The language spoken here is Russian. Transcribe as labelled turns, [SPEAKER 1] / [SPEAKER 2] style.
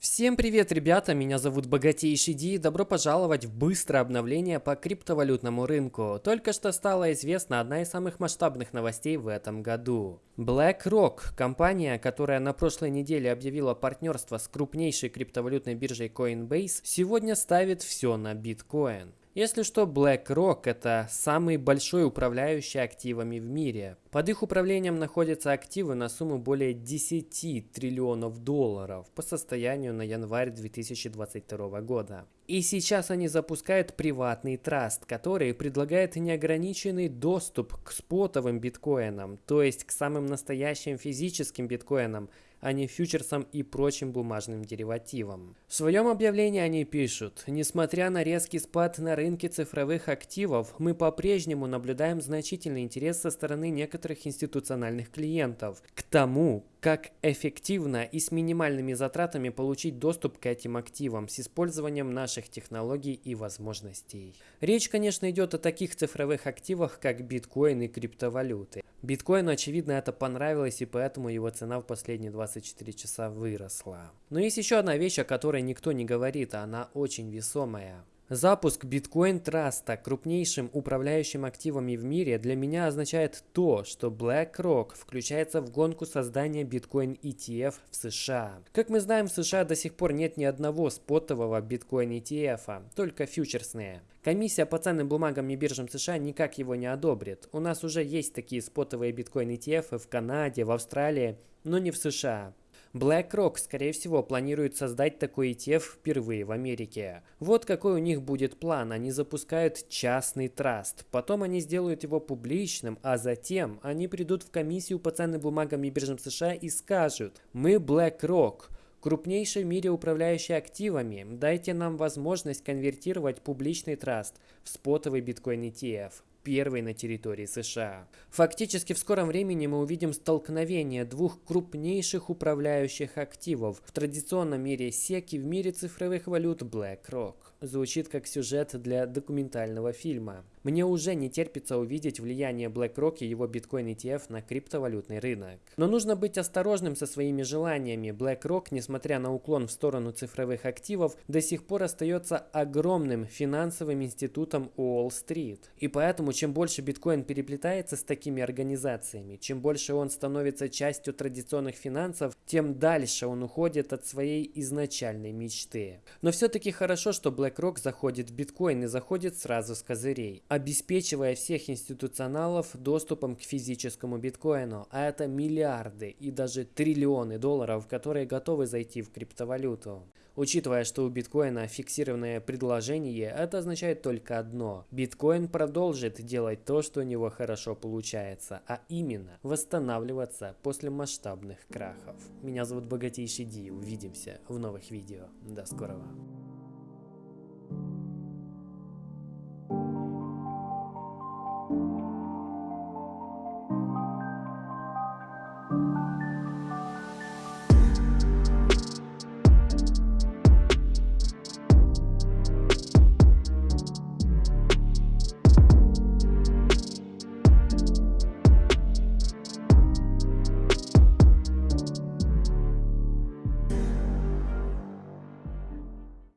[SPEAKER 1] Всем привет, ребята! Меня зовут Богатейший Ди добро пожаловать в быстрое обновление по криптовалютному рынку. Только что стала известна одна из самых масштабных новостей в этом году. BlackRock, компания, которая на прошлой неделе объявила партнерство с крупнейшей криптовалютной биржей Coinbase, сегодня ставит все на биткоин. Если что, BlackRock – это самый большой управляющий активами в мире. Под их управлением находятся активы на сумму более 10 триллионов долларов по состоянию на январь 2022 года. И сейчас они запускают приватный траст, который предлагает неограниченный доступ к спотовым биткоинам, то есть к самым настоящим физическим биткоинам – а не фьючерсам и прочим бумажным деривативам. В своем объявлении они пишут, несмотря на резкий спад на рынке цифровых активов, мы по-прежнему наблюдаем значительный интерес со стороны некоторых институциональных клиентов к тому, как эффективно и с минимальными затратами получить доступ к этим активам с использованием наших технологий и возможностей. Речь, конечно, идет о таких цифровых активах, как биткоин и криптовалюты. Биткоину, очевидно, это понравилось, и поэтому его цена в последние 24 часа выросла. Но есть еще одна вещь, о которой никто не говорит, а она очень весомая. Запуск биткоин траста крупнейшим управляющим активами в мире для меня означает то, что BlackRock включается в гонку создания биткоин ETF в США. Как мы знаем, в США до сих пор нет ни одного спотового биткоин ETF, только фьючерсные. Комиссия по ценным бумагам и биржам США никак его не одобрит. У нас уже есть такие спотовые биткоин ETF в Канаде, в Австралии, но не в США. BlackRock, скорее всего, планирует создать такой ETF впервые в Америке. Вот какой у них будет план. Они запускают частный траст. Потом они сделают его публичным, а затем они придут в комиссию по ценным бумагам и биржам США и скажут «Мы BlackRock». Крупнейший в мире управляющий активами, дайте нам возможность конвертировать публичный траст в спотовый биткоин ETF первой на территории США. Фактически в скором времени мы увидим столкновение двух крупнейших управляющих активов в традиционном мире SEC и в мире цифровых валют BlackRock. Звучит как сюжет для документального фильма. Мне уже не терпится увидеть влияние BlackRock и его биткоин ETF на криптовалютный рынок. Но нужно быть осторожным со своими желаниями. BlackRock, несмотря на уклон в сторону цифровых активов, до сих пор остается огромным финансовым институтом Уолл-стрит. И поэтому, чем больше биткоин переплетается с такими организациями, чем больше он становится частью традиционных финансов, тем дальше он уходит от своей изначальной мечты. Но все-таки хорошо, что BlackRock заходит в биткоин и заходит сразу с козырей обеспечивая всех институционалов доступом к физическому биткоину, а это миллиарды и даже триллионы долларов, которые готовы зайти в криптовалюту. Учитывая, что у биткоина фиксированное предложение, это означает только одно. Биткоин продолжит делать то, что у него хорошо получается, а именно восстанавливаться после масштабных крахов. Меня зовут Богатейший Ди, увидимся в новых видео. До скорого. Bye.